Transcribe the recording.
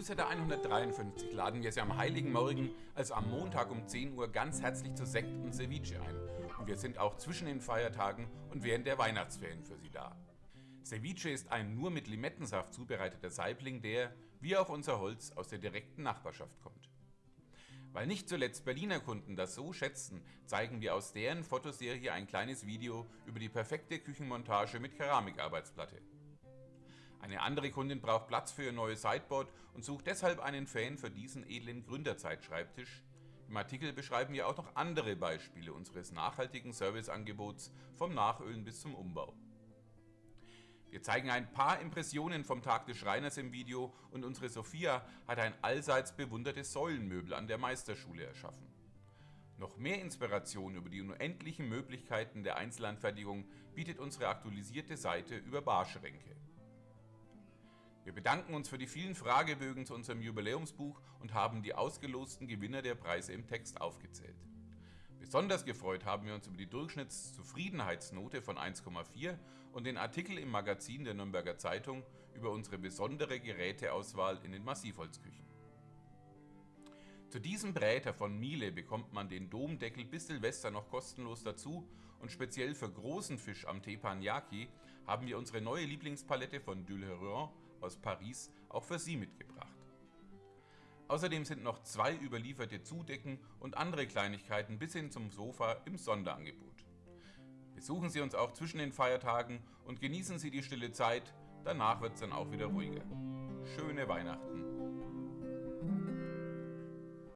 Newsletter 153 laden wir Sie am Heiligen Morgen, also am Montag um 10 Uhr, ganz herzlich zu Sekt und Ceviche ein. Und wir sind auch zwischen den Feiertagen und während der Weihnachtsferien für Sie da. Ceviche ist ein nur mit Limettensaft zubereiteter Saibling, der, wie auch unser Holz, aus der direkten Nachbarschaft kommt. Weil nicht zuletzt Berliner Kunden das so schätzen, zeigen wir aus deren Fotoserie ein kleines Video über die perfekte Küchenmontage mit Keramikarbeitsplatte. Eine andere Kundin braucht Platz für ihr neues Sideboard und sucht deshalb einen Fan für diesen edlen Gründerzeitschreibtisch. Im Artikel beschreiben wir auch noch andere Beispiele unseres nachhaltigen Serviceangebots vom Nachölen bis zum Umbau. Wir zeigen ein paar Impressionen vom Tag des Schreiners im Video und unsere Sophia hat ein allseits bewundertes Säulenmöbel an der Meisterschule erschaffen. Noch mehr Inspiration über die unendlichen Möglichkeiten der Einzelanfertigung bietet unsere aktualisierte Seite über Barschränke. Wir bedanken uns für die vielen Fragebögen zu unserem Jubiläumsbuch und haben die ausgelosten Gewinner der Preise im Text aufgezählt. Besonders gefreut haben wir uns über die Durchschnittszufriedenheitsnote von 1,4 und den Artikel im Magazin der Nürnberger Zeitung über unsere besondere Geräteauswahl in den Massivholzküchen. Zu diesem Bräter von Miele bekommt man den Domdeckel bis Silvester noch kostenlos dazu und speziell für großen Fisch am Teppanyaki haben wir unsere neue Lieblingspalette von Dulheron aus Paris auch für Sie mitgebracht. Außerdem sind noch zwei überlieferte Zudecken und andere Kleinigkeiten bis hin zum Sofa im Sonderangebot. Besuchen Sie uns auch zwischen den Feiertagen und genießen Sie die stille Zeit, danach wird es dann auch wieder ruhiger. Schöne Weihnachten!